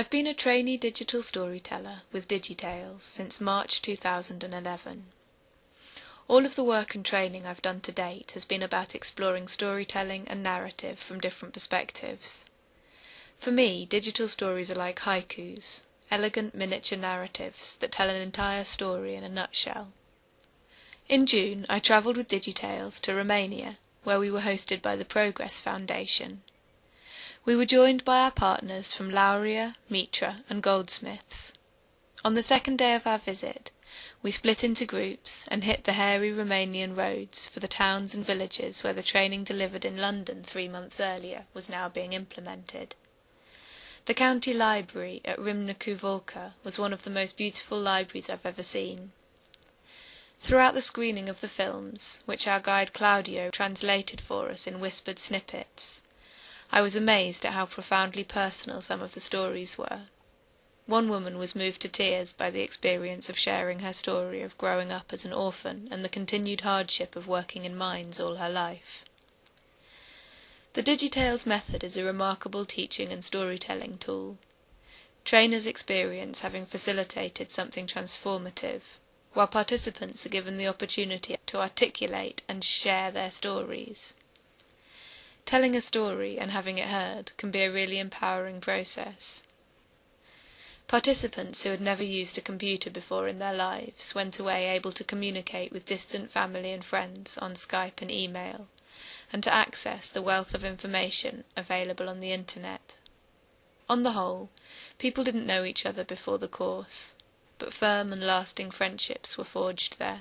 I've been a trainee digital storyteller with Digitales since March 2011. All of the work and training I've done to date has been about exploring storytelling and narrative from different perspectives. For me, digital stories are like haikus, elegant miniature narratives that tell an entire story in a nutshell. In June, I travelled with Digitales to Romania, where we were hosted by the Progress Foundation. We were joined by our partners from Laurea, Mitra, and Goldsmiths. On the second day of our visit, we split into groups and hit the hairy Romanian roads for the towns and villages where the training delivered in London three months earlier was now being implemented. The county library at Râmnicu Vâlcea was one of the most beautiful libraries I've ever seen. Throughout the screening of the films, which our guide Claudio translated for us in whispered snippets, I was amazed at how profoundly personal some of the stories were. One woman was moved to tears by the experience of sharing her story of growing up as an orphan and the continued hardship of working in mines all her life. The Digitales method is a remarkable teaching and storytelling tool. Trainers experience having facilitated something transformative while participants are given the opportunity to articulate and share their stories. Telling a story and having it heard can be a really empowering process. Participants who had never used a computer before in their lives went away able to communicate with distant family and friends on Skype and email, and to access the wealth of information available on the internet. On the whole, people didn't know each other before the course but firm and lasting friendships were forged there.